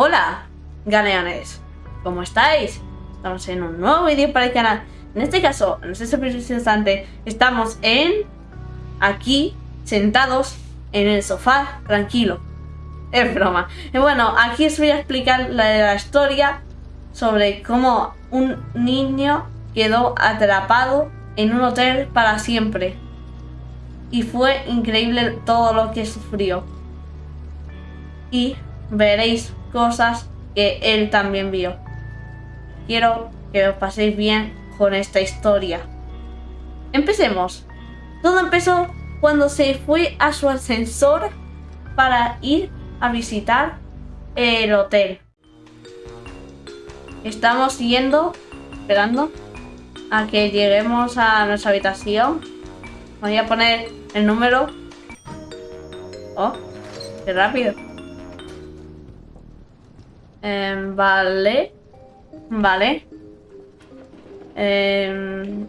Hola, galeones. ¿Cómo estáis? Estamos en un nuevo vídeo para el canal. En este caso, en este preciso instante, estamos en... Aquí, sentados en el sofá, tranquilo. Es broma. Y bueno, aquí os voy a explicar la, la historia sobre cómo un niño quedó atrapado en un hotel para siempre. Y fue increíble todo lo que sufrió. Y veréis cosas que él también vio. Quiero que os paséis bien con esta historia. Empecemos. Todo empezó cuando se fue a su ascensor para ir a visitar el hotel. Estamos yendo, esperando a que lleguemos a nuestra habitación. Voy a poner el número. Oh, qué rápido. Em, vale. Vale. Em,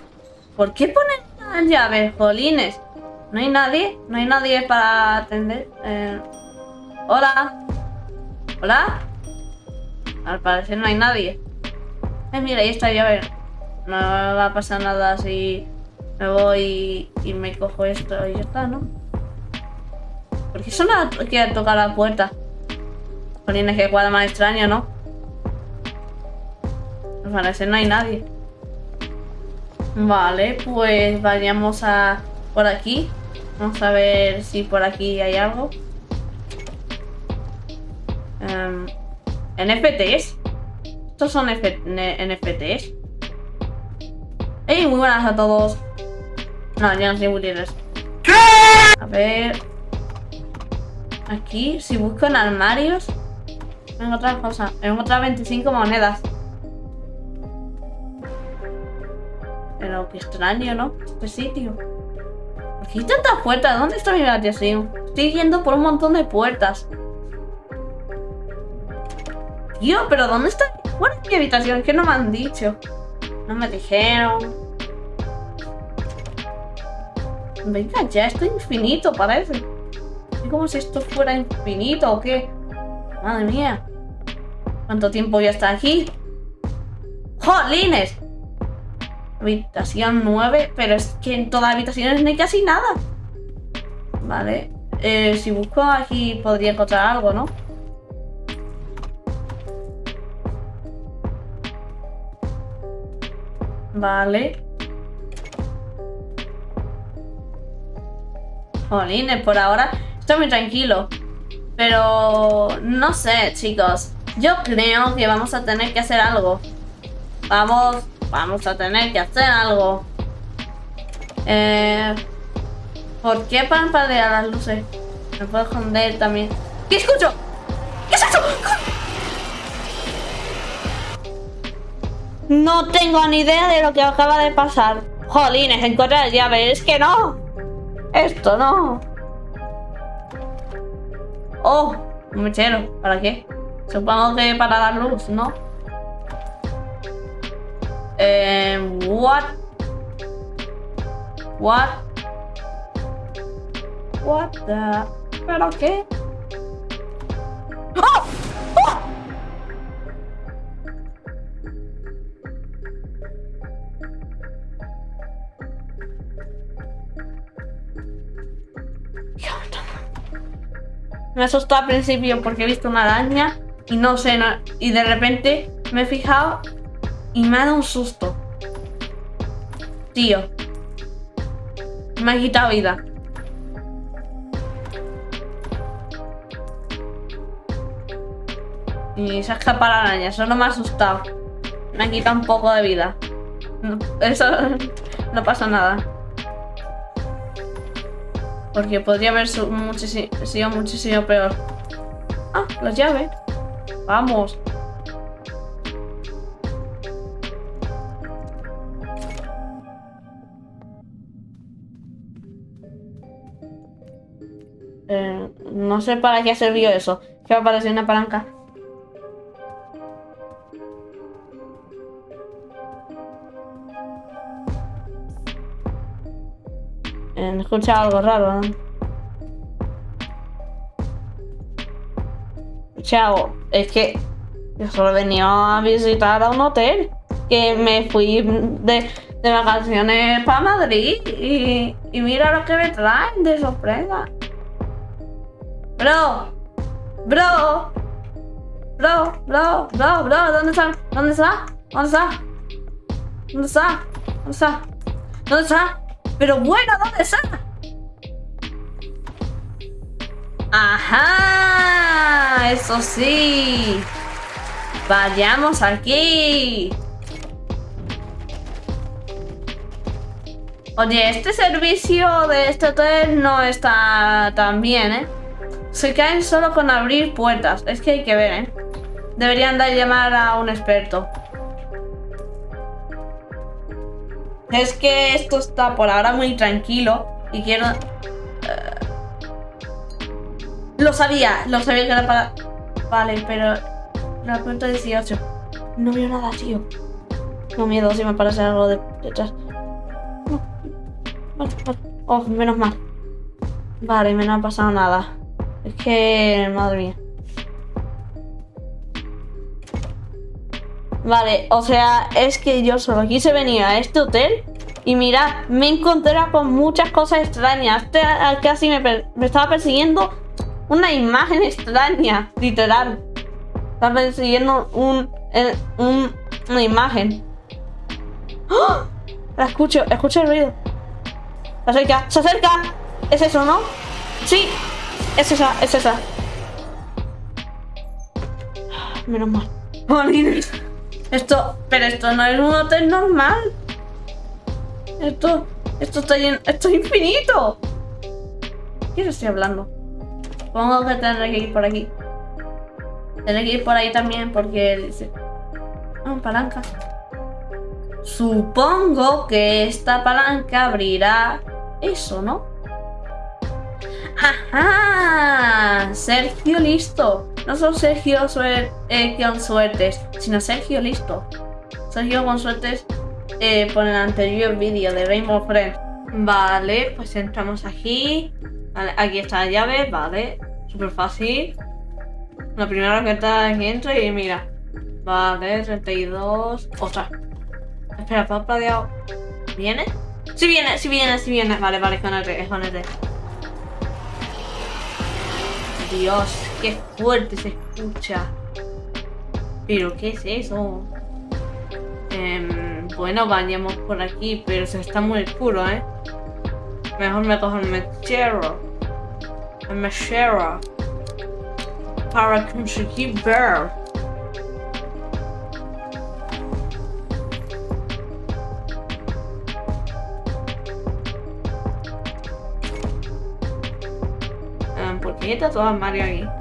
¿Por qué ponen las llaves, jolines? ¿No hay nadie? ¿No hay nadie para atender? Em, Hola. ¿Hola? Al parecer no hay nadie. Eh, mira, ahí está llave. No va a pasar nada si me voy y, me cojo esto y ya está, ¿no? ¿Por qué solo quiere tocar la puerta? Jolines, que cuadra más extraño, ¿no? Al parecer no hay nadie. Vale, pues vayamos a por aquí. Vamos a ver si por aquí hay algo. Um, ¿NFTs? ¿Estos son NFTs? ¡Ey! Muy buenas a todos. No, ya no soy ¿Qué? A ver. Aquí, si busco en armarios. En otra cosa. En otras 25 monedas. Pero qué extraño, ¿no? Este sitio. ¿Por qué hay tantas puertas? ¿Dónde está mi habitación? Estoy yendo por un montón de puertas. Tío, pero ¿dónde está? ¿Cuál es mi habitación? ¿Qué no me han dicho? No me dijeron. Venga ya, esto es infinito parece. Es como si esto fuera infinito o qué. Madre mía. ¿Cuánto tiempo ya está aquí? ¡Jolines! Habitación 9, pero es que en todas las habitaciones no hay casi nada. Vale. Eh, si busco aquí podría encontrar algo, ¿no? Vale. Jolines, por ahora estoy muy tranquilo. Pero no sé, chicos. Yo creo que vamos a tener que hacer algo. Vamos, vamos a tener que hacer algo. Eh, ¿Por qué parpadear las luces? Me puedo esconder también. ¿Qué escucho? ¿Qué es eso? No tengo ni idea de lo que acaba de pasar. Jolines, encontrar la llave. Es que no. Esto no. Oh, un mechero. ¿Para qué? Supongo que para dar luz, ¿no? Eh, what? What? What the... ¿Pero qué? ¡Oh! ¡Oh! Me asustó al principio porque he visto una araña y no sé, y de repente me he fijado y me ha dado un susto. Tío. Me ha quitado vida. Y se ha escapado la araña, eso no me ha asustado. Me ha quitado un poco de vida. eso no pasa nada. Porque podría haber sido muchísimo peor. Ah, las llaves. Vamos. Eh, no sé para qué servido eso. Que va a aparecer una palanca. He escuchado algo raro, ¿no? Chao, es que yo solo venía a visitar a un hotel. Que me fui de, de vacaciones para Madrid y, y mira lo que me traen de sorpresa. Bro, bro, bro, bro, bro, bro, ¿dónde está? ¿Dónde está? ¿Dónde está? ¿Dónde está? ¿Dónde está? ¿Dónde está? Pero bueno, ¿dónde está? ¡Ajá! Eso sí. Vayamos aquí. Oye, este servicio de este hotel no está tan bien, ¿eh? Se caen solo con abrir puertas. Es que hay que ver, ¿eh? Deberían de llamar a un experto. Es que esto está por ahora muy tranquilo y quiero... Lo sabía, lo sabía que era para... Vale, pero... La puerta 18. No veo nada, tío. No miedo si me parece algo de detrás. No. Vale. Oh, menos mal. Vale, me no ha pasado nada. Es que... Madre mía. Vale, o sea, es que yo solo quise venir a este hotel y mira, me encontré con muchas cosas extrañas. Este, casi me, me estaba persiguiendo una imagen extraña, literal. Estaba persiguiendo un, eh, un- una imagen. ¡Ah! La escucho, escucho el ruido. Se acerca, se acerca. Es eso, ¿no? Sí, es esa, es esa. Menos mal. Esto, pero esto no es un hotel normal. Esto, esto está lleno, esto es infinito. ¿Qué estoy hablando? Supongo que tendré que ir por aquí. Tendré que ir por ahí también porque dice... Ah, palanca. Supongo que esta palanca abrirá eso, ¿no? ¡Ajá! Sergio listo. No solo Sergio eh, con suertes, sino Sergio listo. Sergio con suertes eh, por el anterior vídeo de Rainbow Friends. Vale, pues entramos aquí. Vale, aquí está la llave, vale. Súper fácil. La primera está que entro y mira. Vale, 32. Ostras. Espera, parpadeado. ¿Viene? Sí viene, sí viene, sí viene. Vale, vale, es con el con el. Dios, qué fuerte se escucha. ¿Pero qué es eso? Em, bueno, vayamos por aquí, pero se está muy oscuro, ¿eh? Mejor me cojo el mechero. El mechero. Para conseguir ver. Em, ¿Por qué está todo Mario aquí?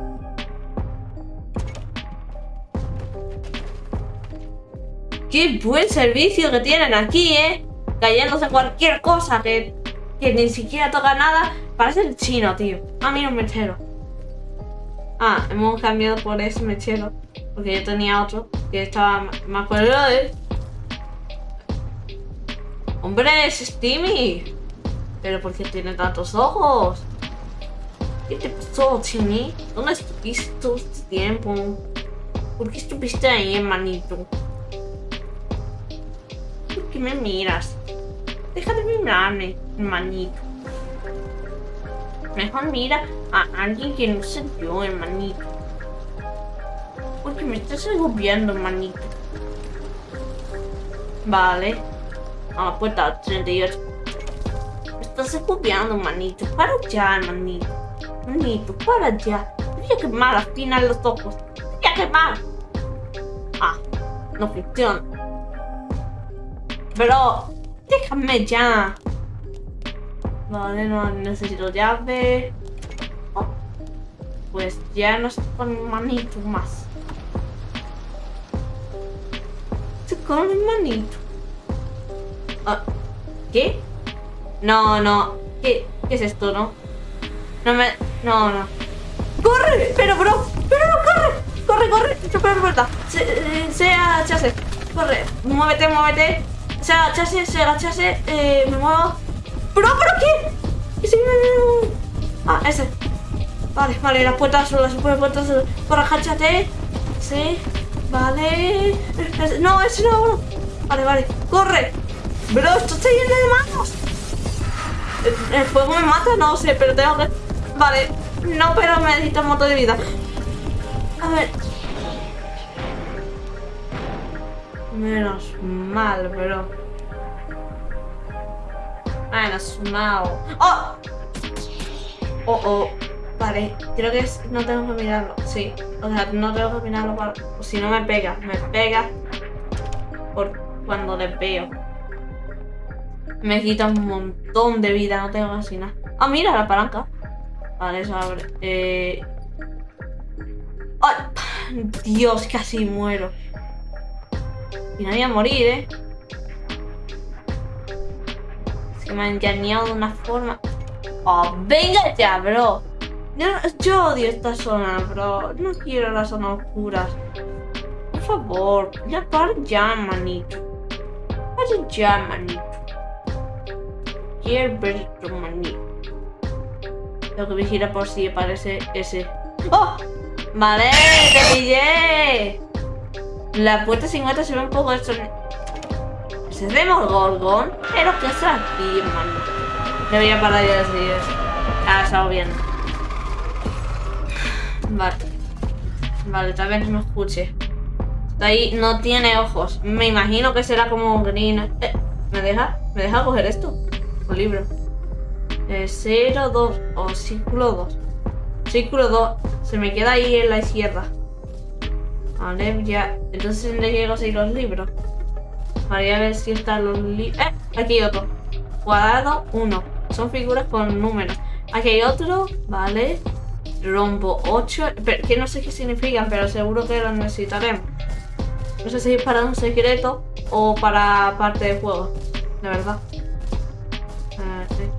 Qué buen servicio que tienen aquí, ¿eh? Cayéndose cualquier cosa que, que ni siquiera toca nada. Parece el chino, tío. Ah, mira un mechero. Ah, hemos cambiado por ese mechero. Porque yo tenía otro que estaba más él. Hombre, es Timmy. Pero ¿por qué tiene tantos ojos? ¿Qué te pasó, Timmy? ¿Dónde estuviste todo este tiempo? ¿Por qué estuviste ahí, hermanito? ¿Por qué me miras? Deja de mirarme, hermanito. Mejor mira a alguien que no sé yo, hermanito. Porque me estás agobiando, hermanito. Vale. A la puerta 38. Me estás agobiando, hermanito. Para ya, hermanito. Hermanito, para. Te voy a quemar al final los ojos. Voy a quemar. Ah, no funciona. Pero, déjame ya. Vale, no necesito llave. Oh, Pues ya no estoy con manito más. Estoy con manito. Ah, ¿Qué? No, no. ¿Qué, ¿Qué es esto, no? No me... No, no. ¡Corre! Pero, bro. Pero, corre. Corre, corre. Choca la puerta. Se, eh, se agachase. Corre. Muévete, muévete. Se agachase, se agachase. Eh, me muevo. ¡Bro, pero qué! ¿Qué se Ah, ese. Vale, vale, las puertas solas, las puertas solas. Por agáchate. Sí. Vale. No, ese no. Vale, vale. ¡Corre! Bro, esto está lleno de manos. ¿El, fuego me mata? No sé, pero tengo que... Vale. No, pero me necesito un montón de vida. A ver. Menos mal, pero... Menos mal. ¡Oh! Oh, oh. Vale, creo que es... No tengo que mirarlo. Sí. O sea, no tengo que mirarlo para... Si no me pega. Me pega por cuando le veo. Me quita un montón de vida. No tengo casi nada. Ah, mira la palanca. Vale, eso abre. Eh... ¡Ay! Dios, casi muero. Y no voy a morir, ¿eh? Se me ha engañado de una forma... ¡Oh, venga ya, bro! Yo, odio esta zona, bro. No quiero las zonas oscuras. Por favor, ya para ya, manito. Para ya, manito. Quiero ver tu manito. Tengo que vigilar por si aparece ese. ¡Oh! ¡Vale! ¡Te pillé! La puerta 50 se ve un poco esto. ¿Se ve Gorgon? Pero que aquí, hermano. Debería parar ya de decir eso. Ah, estaba bien. Vale. Vale, tal vez no escuche. Está ahí, no tiene ojos. Me imagino que será como green. Eh, ¿Me deja? ¿Me deja coger esto? Un libro. Eh, 0, 2 o círculo 2. Círculo 2. Se me queda ahí en la izquierda. Vale, ya. Entonces le llego a seguir los libros. Vale, a ver si están los. ¡Eh! Aquí hay otro. Cuadrado 1. Son figuras con números. Aquí hay otro. Vale rombo 8, que no sé qué significan, pero seguro que lo necesitaremos. No sé si es para un secreto o para parte del juego, de verdad.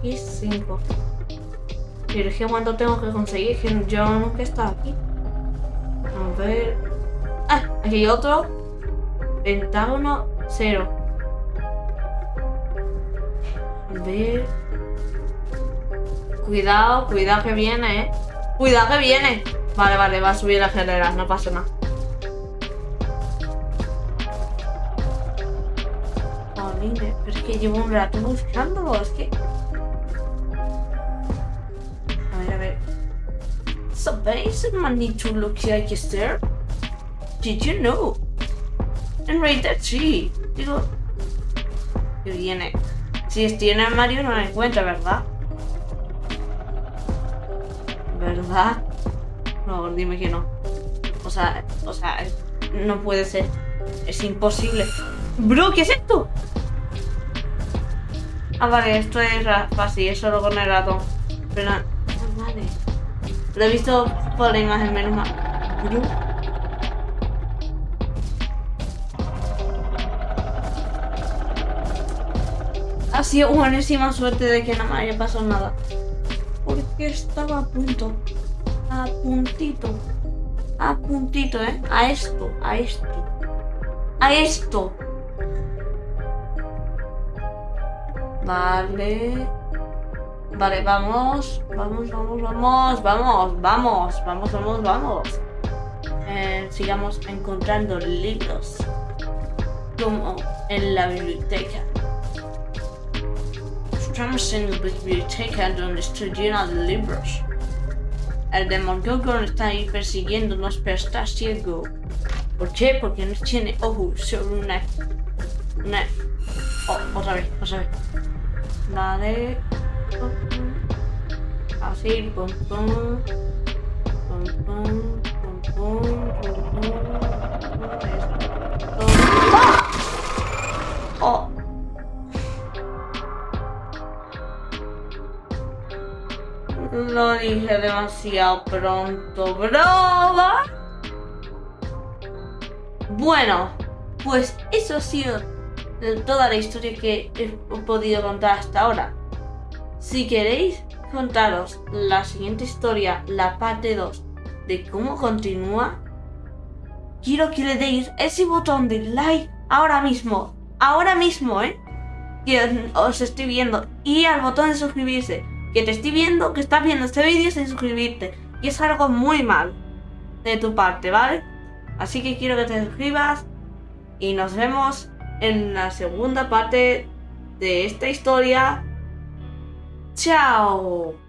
X5. Pero es que cuánto tengo que conseguir, que yo nunca he estado aquí. A ver... Ah, aquí hay otro. Pentágono 0. A ver... Cuidado, cuidado que viene, eh. Cuidado que viene. Vale, vale, va a subir la escalera, no pasa nada. Jolines, pero es que llevo un rato buscándolo, es que... A ver, a ver. So man need to look like there. Did you know? Right that tree. Digo... Que viene. Si estoy en el armario no lo encuentro, ¿verdad? ¿Verdad? No, dime que no. O sea, o sea, no puede ser. Es imposible. Bro, ¿qué es esto? Ah, vale, esto es fácil, es solo con el ratón. Pero, ah, vale. Lo he visto por la imagen, menos mal. Bro. Ha sido buenísima suerte de que no me haya pasado nada porque estaba a punto. A puntito. A puntito, ¿eh? A esto, a esto. A esto. Vale. Vale, vamos. Vamos, vamos, vamos. Vamos, vamos. Vamos, vamos, vamos. Eh, sigamos encontrando libros. Como en la biblioteca. La biblioteca donde llena de libros. El Demogorgon está ahí persiguiéndonos, pero está ciego. ¿Por qué? Porque no tiene ojos sobre una... Una... Oh, otra vez, otra vez. Vale. Así, pum, pum. Pum, pum, pum, pum, pum, pum. Oh! Lo dije demasiado pronto, broma. Bueno, pues eso ha sido toda la historia que he podido contar hasta ahora. Si queréis contaros la siguiente historia, la parte 2, de cómo continúa, quiero que le deis ese botón de like ahora mismo. Ahora mismo, ¿eh? Que os estoy viendo. Y al botón de suscribirse que te estoy viendo, que estás viendo este vídeo sin suscribirte. Y es algo muy mal de tu parte, ¿vale? Así que quiero que te suscribas y nos vemos en la segunda parte de esta historia. ¡Chao!